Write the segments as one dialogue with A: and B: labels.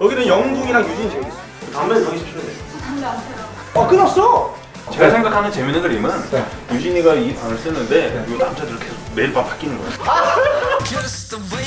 A: 여기는 영둥이랑 유진이 재밌어. 담배 가기 싫은데.
B: 담배 안 피워요.
A: 아 끊었어.
C: 제가 생각하는 재밌는 그림은
A: 네.
C: 유진이가 이 방을 쓰는데 이 남자들 계속 매일 밤 바뀌는 거야.
D: Just the way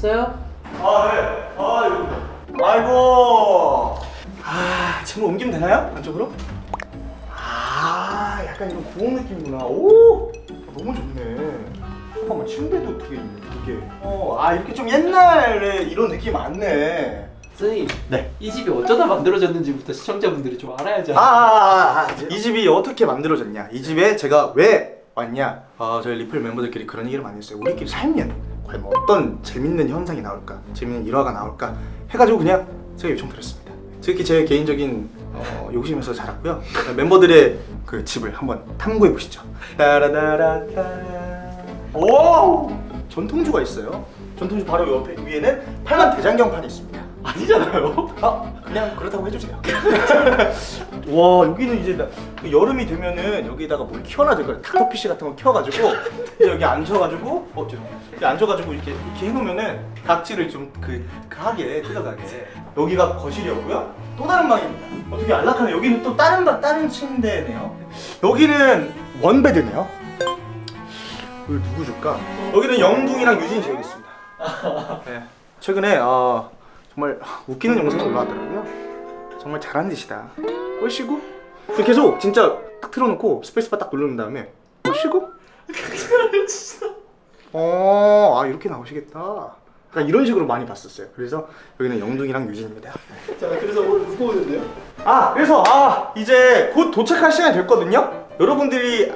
E: 뭐 했어요?
A: 아 네. 아. 아이고. 아 침을 옮기면 되나요? 안쪽으로? 아 약간 이런 고운 느낌이구나. 오. 아, 너무 좋네. 잠깐만 침대도 되게 있네. 이게. 어 아 이렇게 좀 옛날에 이런 느낌 많네.
E: 선생님
A: 네.
E: 이 집이 어쩌다 만들어졌는지부터 시청자분들이 좀 알아야죠
A: 아, 아, 아, 아, 이 집이 어떻게 만들어졌냐? 이 집에 제가 왜 왔냐? 어, 저희 리플 멤버들끼리 그런 얘기를 많이 했어요. 우리끼리 살면 과연 어떤 재밌는 현상이 나올까? 재밌는 일화가 나올까? 해가지고 그냥 제가 요청드렸습니다. 특히 제 개인적인 어, 욕심에서 자랐고요. 멤버들의 그 집을 한번 탐구해 보시죠. 따라다라따. 오! 전통주가 있어요. 전통주 바로 옆에 위에는 팔만 대장경판이 있습니다. 아니잖아요. 아 그냥 그렇다고 해주세요. 와 여기는 이제 나, 그 여름이 되면은 여기다가 뭘 키워놔야 될 거예요. 닥터피쉬 같은 거 키워가지고 이제 여기 앉혀가지고 어 죄송해요. 앉혀가지고 이렇게 이렇게 해놓으면은 각질을 좀그 하게 뜯어가게. 여기가 거실이었고요. 또 다른 방입니다. 어떻게 안락하네. 여기는 또 다른 방 다른 침대네요. 여기는 원베드네요. 여기 누구 줄까? 여기는 영둥이랑 유진이 재우겠습니다. 네. 최근에 어, 정말 웃기는 영상이 올라왔더라고요. 정말 잘한 짓이다. 꼴시고 계속 진짜 딱 틀어놓고 스페이스바 딱 누르는 다음에 꼴시고 어, 아 이렇게 나오시겠다. 그러니까 이런 식으로 많이 봤었어요. 그래서 여기는 영둥이랑 유진입니다. 자, 그래서 오늘 누구 오는데요? 아, 그래서 아 이제 곧 도착할 시간이 됐거든요. 여러분들이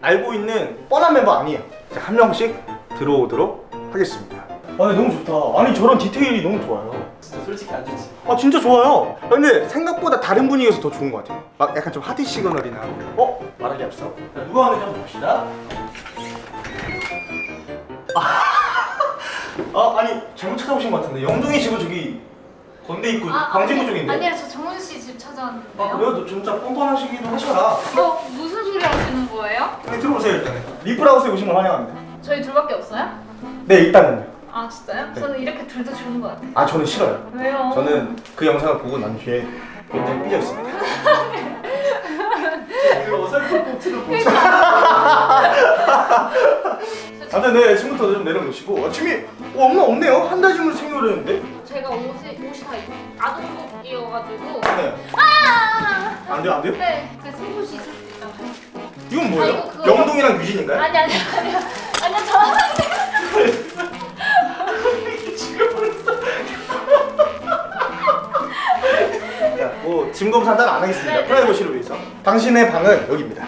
A: 알고 있는 뻔한 멤버 아니에요. 자, 한 명씩 들어오도록 하겠습니다. 아, 너무 좋다. 아니 저런 디테일이 너무 좋아요.
E: 진짜 솔직히 안 좋지
A: 아 진짜 좋아요. 근데 생각보다 다른 분위기에서 더 좋은 것 같아요. 막 약간 좀 하드 시그널이나. 어? 말하기 앞서. 자, 누가 하는지 한번 봅시다. 아, 아 아니 잘못 찾아오신 것 같은데 영동이 집은 저기 건대 입구 광진구 쪽인데.
B: 아니라 저 정훈 씨집 찾아왔는데요.
A: 아 그래요? 너 진짜 뻔뻔하시기도 하셔라.
B: 어, 무슨 소리 하시는 거예요?
A: 네, 들어오세요 일단. 리플하우스에 오신 걸 환영합니다.
B: 저희 둘밖에 없어요?
A: 네 일단은요.
B: 아 진짜요?
A: 네.
B: 저는 이렇게 둘도 좋은 것 같아요.
A: 아 저는 싫어요.
B: 왜요?
A: 저는 그 영상을 보고 난 뒤에 굉장히 삐졌습니다. 그 어설픈 포트를 보죠. 아무튼 네 지금부터 좀 내려놓으시고 아침이 어, 없나 없네요 한달 짐을 챙겨오려는데
B: 제가 옷이 옷이 다 아동복이어가지고.
A: 네.
B: 아!
A: 안 돼요 안 돼요?
B: 네, 제 속옷이 있을 수 있다고.
A: 이건
B: 아,
A: 뭐예요?
B: 이거 그거-
A: 영동이랑 유진인가요?
B: 아니 아니 아니 아니 저
A: 자, 뭐 짐 검사 따로 안 하겠습니다
B: 네.
A: 프라이버시를 위해서 당신의 방은 여기입니다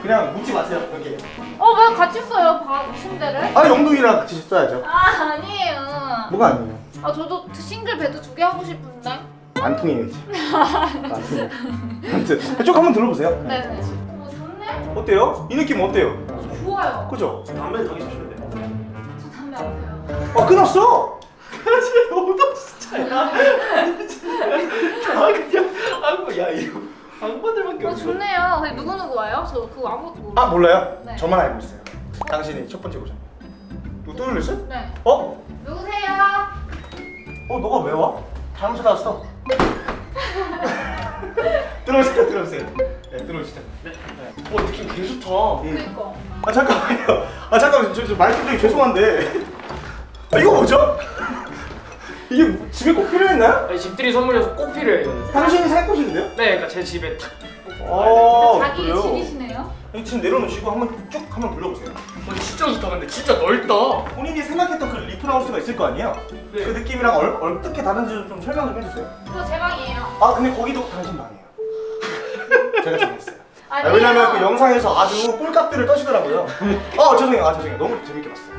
A: 그냥 묻지 마세요 여기
B: 어, 왜 같이 써요? 방 침대를?
A: 아 영동이랑 같이 써야죠
B: 아, 아니에요.
A: 뭐가 아니에요
B: 아, 저도 single bed 두 개 하고 싶은데.
A: 안 통해야지 안 통해 아무튼 쭉 한번 들어보세요
B: 네, 네. 어, 좋네.
A: 어때요? 이 느낌 어때요?
B: 좋아요.
A: 그죠? 담배 타기 싫은데
B: 저 담배 안 피워요.
A: 아 끊었어! 진짜 너 무 진짜야 아 그냥 아이고 야 이거 악마들밖에
B: 어, 좋네요. 근데 누구 누구 와요? 저 그거 아무것도 모르.
A: 아 몰라요?
B: 네.
A: 저만 알고 있어요 당신이 첫 번째 오셨 누구 또 놀랬어?
B: 네.
A: 어?
B: 누구세요?
A: 어 너가 왜 와? 잘못 찾아왔어 들어오세요 들어오세요 네 들어오시죠 네. 어 느낌 개 좋다 응.
B: 그니까.
A: 아 잠깐만요 아 잠깐만 저, 저 말씀 중에 죄송한데 아 이거 뭐죠? 이게 집에 꼭 필요했나요?
F: 아니, 집들이 선물이어서 꼭 필요해요.
A: 당신이 살 곳인데요?
F: 네, 그러니까 제 집에 딱.
A: 아
B: 자기
A: 그래요?
B: 집이시네요.
A: 지금 내려놓으시고 한번 쭉 한번 불러보세요
F: 어, 진짜 좋다. 근데 진짜 넓다.
A: 본인이 생각했던 그 리플하우스가 있을 거 아니에요?
F: 네.
A: 그 느낌이랑 얼, 어떻게 다른지 좀 설명 좀 해주세요
B: 그거 제 방이에요.
A: 아 근데 거기도 당신 방이에요 제가 정했어요 아,
B: 아니에요.
A: 왜냐면 그 영상에서 아주 꼴값들을 떠시더라고요 아 죄송해요 아 죄송해요 너무 재밌게 봤어요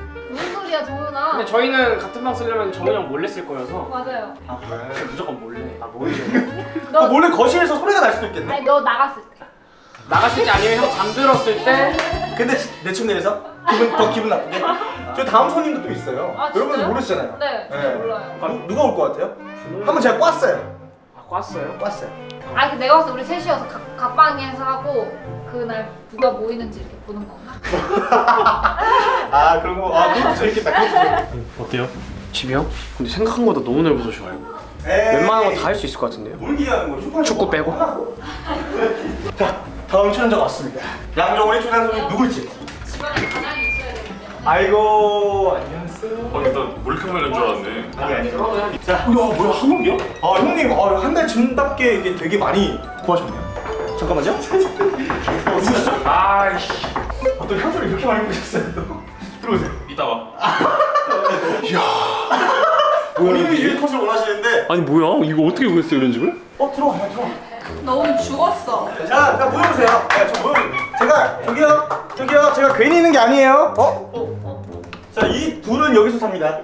B: 정훈아?
F: 근데 저희는 같은 방 쓰려면 정훈이 형 몰래 쓸 거여서
B: 맞아요.
A: 아 그래?
F: 무조건 몰래.
A: 아 뭐이죠?
B: 너
A: 아, 몰래 거실에서 소리가 날 수도 있겠네
B: 아니 너 나갔을 때.
F: 나갔을 때 아니면 형 잠들었을 때
A: 근데 내 침대에서 기분 더 기분 나쁘게? 아저 다음 손님도 또 있어요.
B: 아, 진짜요?
A: 모르시잖아요.
B: 네,
A: 네.
B: 몰라요.
A: 누, 누가 올 것 같아요? 한번 제가 꽈어요.
F: 아 꽈어요?
A: 꽈어요.
B: 아, 그 내가 봤을 때 우리 셋이어서 각, 각 방에서 하고 그날 누가 모이는지 이렇게 보는 건가?
A: 아 그런 거. 아 그것도 재밌겠다. 그것도 재밌겠다.
F: 어때요? 집이요? 근데 생각한 것보다 너무 넓어서 좋아요. 웬만한 거 다 할 수 있을 것 같은데요.
A: 거죠?
F: 축구 빼고.
A: 자 다음 출연자가 왔습니다. 양정원의 출연 손님 누굴지.
B: 집안에 가장이 있어야 되는데.
A: 아이고 안녕하세요.
C: 아 일단 몰카메라인 줄 알았네
A: 아니 아니. 자,
C: 야 뭐야 한국이야?
A: 아 형님, 아, 한달 전답게 이게 되게 많이 구하셨네요. 잠깐만요. 어, 누구시죠?
C: 아이씨
A: 어떤 향수를 이렇게 많이 뿌셨어요? 들어오세요.
C: 이따 와
A: 본인이 주인 컷을 원하시는데,
C: 아니 뭐야 이거 어떻게 구했어 이런 집을?
A: 어 들어와, 들어와.
G: 너 오늘 죽었어.
A: 자, 자 모여보세요. 네, 저 모여. 제가 저기요, 저기요, 제가 괜히 있는 게 아니에요. 어? 자, 이 둘은 여기서 삽니다.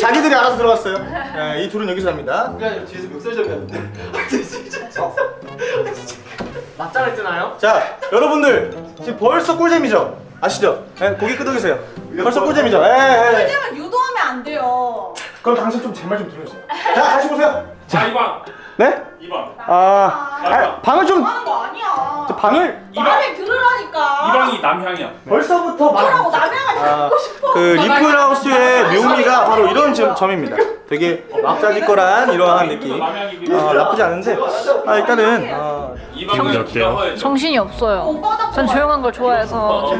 A: 자기들이 알아서 들어갔어요. 네, 이 둘은 여기서 삽니다.
E: 그냥 뒤에서 멱살잡이 하는데.
F: 맞짱 했잖아요.
A: 자, 여러분들 지금 벌써 꿀잼이죠? 아시죠? 네, 고개 끄덕이세요. 벌써 꿀잼이죠? 예, 예.
G: 꿀잼을 유도하면 안 돼요.
A: 그럼 당신 좀 제 말 좀 들어주세요. 자, 다시 보세요.
C: 자 이방
A: 네?
C: 이방
A: 아, 아 방을 좀
G: 하는 거 아니야.
A: 저 방을
G: 말을 들으라니까.
C: 이방이 남향이야
A: 벌써부터
G: 그러고
A: 말.
G: 남양을
A: 아,
G: 듣고 싶어.
A: 그 리플하우스의 묘미가 바로 이런 점, 점입니다. 되게 막자지껄한 이러한 느낌. 아, 나쁘지 않은데. 아, 일단은 어,
C: 몇 개야?
B: 정신이 없어요.
G: 오빠가
B: 전 조용한 걸 좋아해서
C: 어,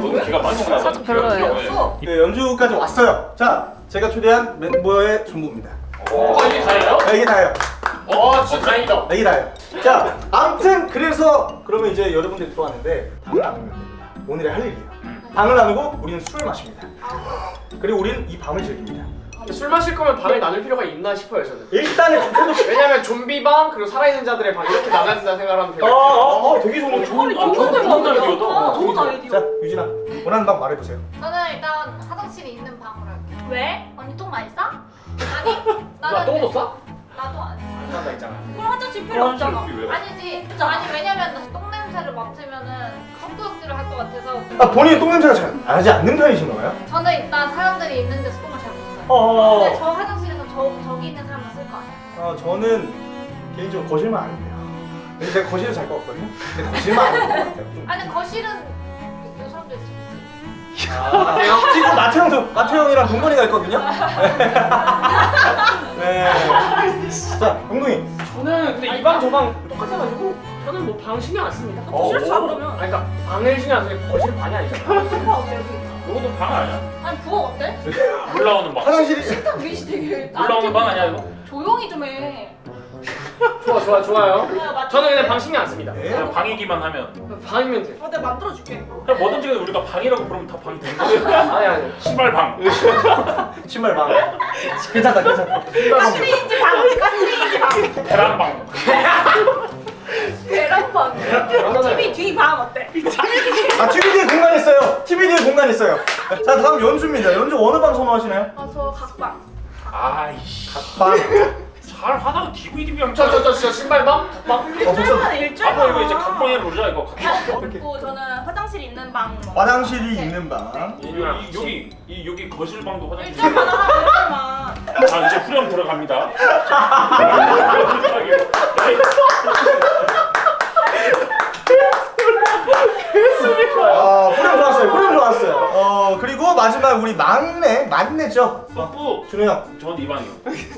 B: 살짝 별로예요.
A: 네, 연주까지 왔어요. 자, 제가 초대한 멤버의 전부입니다.
F: 어 이게 다예요?
A: 네, 이게 다예요.
F: 어 진짜 다행이다.
A: 다예요. 자, 아무튼 그래서 그러면 이제 여러분들이 들어왔는데 방을 나누면 됩니다. 오늘의 할 일이에요. 방을 나누고 우리는 술을 마십니다. 그리고 우리는 이 밤을 즐깁니다.
F: 술 마실 거면 방을 나눌 필요가 있나 싶어요 저는.
A: 일단은 좀
F: 왜냐면 좀비 방 그리고 살아있는 자들의 방 이렇게 나눠진다 생각하면
A: 어,
F: 돼요.
A: 어, 어, 되게 좋은 거 좋은
G: 아, 좋은 걸
C: 좋은. 아이디어다.
G: 어, 좋은 아이디어.
A: 자, 유진아, 원하는 방 말해보세요.
B: 저는 일단 화장실이 있는 방으로 할게요.
G: 왜?
B: 언니 똥 많이 싸? 아니, 나는
F: 똥도 싸?
B: 나도 안 해.
F: 싸다 있잖아.
G: 그럼 화장실 필요 없잖아.
B: 아니지. 아니 왜냐면 나똥 냄새를 맡으면은 헛구역질을 할 것 같아서.
A: 아, 본인이 똥 냄새가 잘 나지 않는 편이신가 봐요?
B: 저는 일단 사람들이 있는 데서 똥을 잘못 싸요.
A: 어,
B: 근데 저 화장실에서 저 저기 있는 사람은 쓸거 아니에요.
A: 어, 저는 개인적으로 거실만 안 돼요. 근데 제가 거실을 잘것 같거든요. 근데 거실만 안 될것 같아요. 좀.
B: 아니 거실은 요.
A: 아, 지금 마태 형도 마태 형이랑 동건이가 있거든요. 네. 자, 동동이.
F: 저는 근데 이 방 저 방 똑같아가지고 저는 뭐 방 신경 안 씁니다.
G: 거실에서 자 그러면.
F: 아니 그러니까 방을 신경 안 쓰니까 거실 방이 아니잖아.
G: 소파 어때 여기?
C: 이것도 방 아니야?
G: 아니 부엌 어때?
C: 올라오는 방
A: 화장실이
G: 일단 위시 되게
C: 올라오는 방 아니야 이거?
G: 조용히 좀 해.
F: 좋아 좋아 좋아요. 저는 그냥 방 신경 안 씁니다.
A: 네.
C: 그냥 방이기만 하면
F: 방이면 돼.
G: 어, 내가 만들어줄게.
C: 그냥 뭐든지 우리가 방이라고 부르면 다 방이 되는 거야
F: 아니 아니.
C: 신발 방
A: 신발 방. 괜찮다, 괜찮다.
G: 가스레인지 방. 가스레인지 방.
C: 계란 방
G: 계란방. TV 뒤방 어때?
A: 아, TV 뒤에 공간 있어요. TV 뒤에 공간 있어요. 자, 다음 연주입니다. 연주 어느 방 선호하시나요?
G: 아저 각방.
C: 아이씨
A: 방.
C: 잘 하다가 DVD 방
F: 저저 저저 신발 방? 방?
G: 일절만 일절만.
C: 앞으로 이거 이제 각방에 놓자 이거 각방
G: 그리고 저는 화장실 있는 방. 뭐.
A: 화장실이 있는 방.
C: 이- 여기 여기 이 여기 거실 방도 화장실
G: 일절만 하라 일절만.
C: 자 이제 후렴 들어갑니다
A: 아, 후렴 좋았어요. 후렴 좋았어요. 어, 그리고 마지막 우리 막내, 막내죠.
C: 뽀뽀
A: 준호 형.
C: 전이 방이요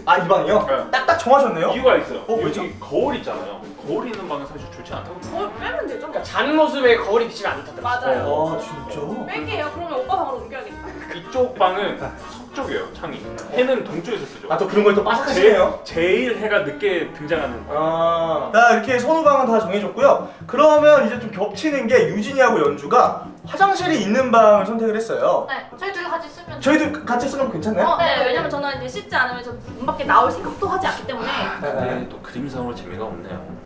A: 아, 이 방이요?
C: 네.
A: 딱딱 정하셨네요.
C: 이유가 있어요
A: 어, 왜죠?
C: 여기 거울 있잖아요 거울 있는 방은 사실 좋지 않다고
G: 뭘 빼면 되죠?
F: 그러니까 잔 모습에 거울이 비치면 안 좋다더라.
G: 맞아요.
A: 아, 진짜?
G: 뺄게요. 그러면 오빠 방으로 옮겨야겠다.
C: 이쪽 방은 서쪽이에요 창이 해는 동쪽에서 쓰죠
A: 아, 또 그런 걸 또 빠삭하시네요.
C: 제일 해가 늦게 등장하는
A: 아, 자 이렇게 선호방은 다 정해졌고요. 그러면 이제 좀 겹치는 게 유진이하고 연주가 화장실이 있는 방을 선택을 했어요.
B: 네, 저희 둘이 같이 쓰면.
A: 저희도 같이 거 괜찮나요?
B: 어,
G: 네, 왜냐면 저는 이제 씻지 않으면 저문 밖에 나올 생각도 하지 않기 때문에.
C: 네, 또 그림상으로 재미가 없네요
A: 아,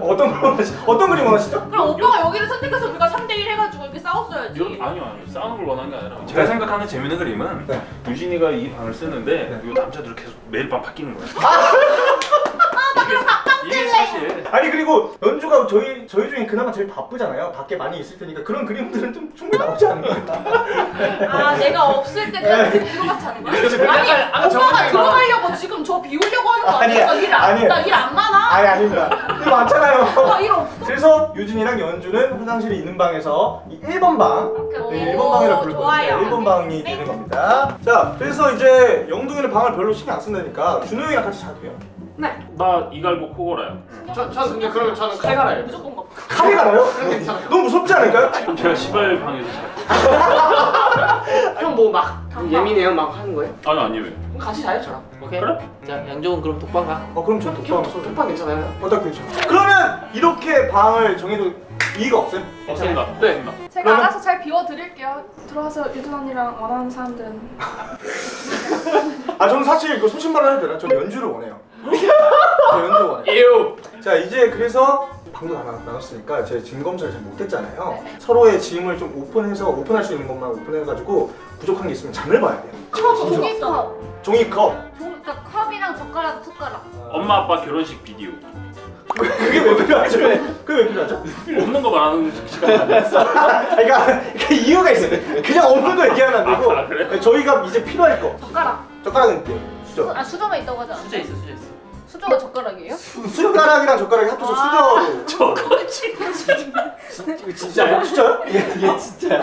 A: 어떤 거 원하시, 어떤 그림 원하시죠?
G: 그럼 오빠가 여기를 선택해서 우리가 3대1 해가지고 이렇게 싸웠어야지.
C: 이런 아니요 아니요 싸우는 걸 원하는 게 아니라 제가 생각하는 재밌는 그림은
A: 네.
C: 유진이가 이 방을 쓰는데
A: 네.
C: 이 남자들 계속 매일 밤 바뀌는 거예요
G: 아, 나 그럼 각방
C: 이게
G: 쓸래.
C: 사실.
A: 아니 그리고 연주가 저희 저희 중에 그나마 제일 바쁘잖아요. 밖에 많이 있을 테니까 그런 그림들은 좀 충분히 나오지 않을까.
G: 아 내가 없을 때 지금 들어갔지 않은 거야? 아니
F: 아까
G: 오빠가 들어가려고 지금 저 비우려고 하는 거
A: 아니야,
G: 아니야?
A: 아니야.
G: 나일 안 많아?
A: 아니 아닙니다. 일 많잖아요.
G: 나일 없어.
A: 그래서 유진이랑 연주는 화장실이 있는 방에서 이 1번 방. 네, 1번 방이라 부를
G: 좋아요.
A: 거예요. 1번 방이 되는 겁니다. 자, 그래서 이제 영동이는 방을 별로 신경 안 쓴다니까 준호 형이랑 같이 자도 돼요.
C: 나 이갈고 코골아요.
F: 저, 저는 근데 그러면 저는 칼 갈아요.
G: 무조건
A: 가나요?
F: 괜찮아요.
A: 너무 무섭지 않을까요?
C: 제가 시발 방에서 잘.
F: 형뭐 막 예민해요 막 하는 거예요?
C: 아니 아니에요.
F: 그럼 같이 자요 저랑.
E: 오케이.
C: 그래?
E: 자 양종은 그럼 독방 가.
A: 어, 그럼 저 독방.
F: 독방 괜찮아요?
A: 어딱 괜찮아. 그러면 이렇게 방을 정해도 이의가 없어요?
C: 없습니다.
F: 네.
C: 없습니다.
H: 제가
A: 그러면-
H: 알아서 잘 비워드릴게요. 들어와서 유준 언니랑 원하는 사람들은
A: 아, 저는 사실 그 소신발언 해도 되나? 저는 연주를 원해요. 원해요.
F: 에우.
A: 자 이제 그래서 방도 다 나- 나눴으니까 제가 짐 검사를 잘 못했잖아요
H: 네.
A: 서로의 짐을 좀 오픈해서 오픈할 수 있는 것만 오픈해가지고 부족한 게 있으면 장을 봐야 돼요
B: 종이컵.
A: 종이컵
B: 종, 그러니까 컵이랑 젓가락, 숟가락.
C: 엄마 아빠 결혼식 비디오.
A: 그게 왜 필요하죠? 그게 왜 필요하죠?
C: 없는 거 말하는 시간 아니었어.
A: 아, 그러니까, 그러니까 이유가 있어요 그냥 없는 거 얘기하면 안 되고
C: 아, 그래?
A: 저희가 이제 필요할 거
B: 젓가락.
A: 젓가락은 있대요 수저
B: 아 수저가 있다고 하지 않았어?
E: 수저 있어 수저 있어.
B: 수저가 젓가락이에요?
A: 숟가락이랑 젓가락이 합쳐서 수저로
C: 저거
A: 진짜요? 수저요?
E: 얘 진짜.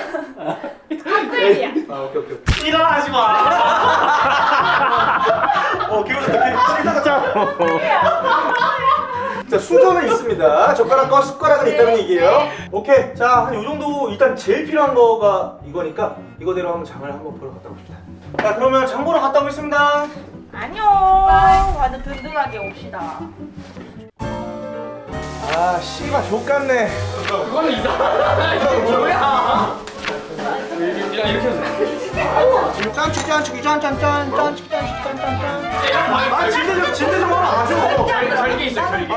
B: 핫플이야.
A: 아 오케이 오케이
C: 일어나지 마.
A: 어 기분 좋다 실타가 짱자 수저는 있습니다 젓가락과 숟가락은 있다는 얘기예요 오케이 자한 요 정도 일단 제일 필요한 거가 이거니까 이거대로 한번 장을 한번 보러 갔다 옵시다 자 그러면 장 보러 갔다 오겠습니다
G: 안녕. 완전 든든하게 옵시다.
A: 아 씨발 족같네
F: 그거는 이상하다. 뭐야? 이렇게 이렇게 해서.
A: 짠축 짠축 짠짠짠 짠축 짠축 짠짠짠 아 진대 좀 진대 좀 하면 아죠
F: 결계 있어 결계.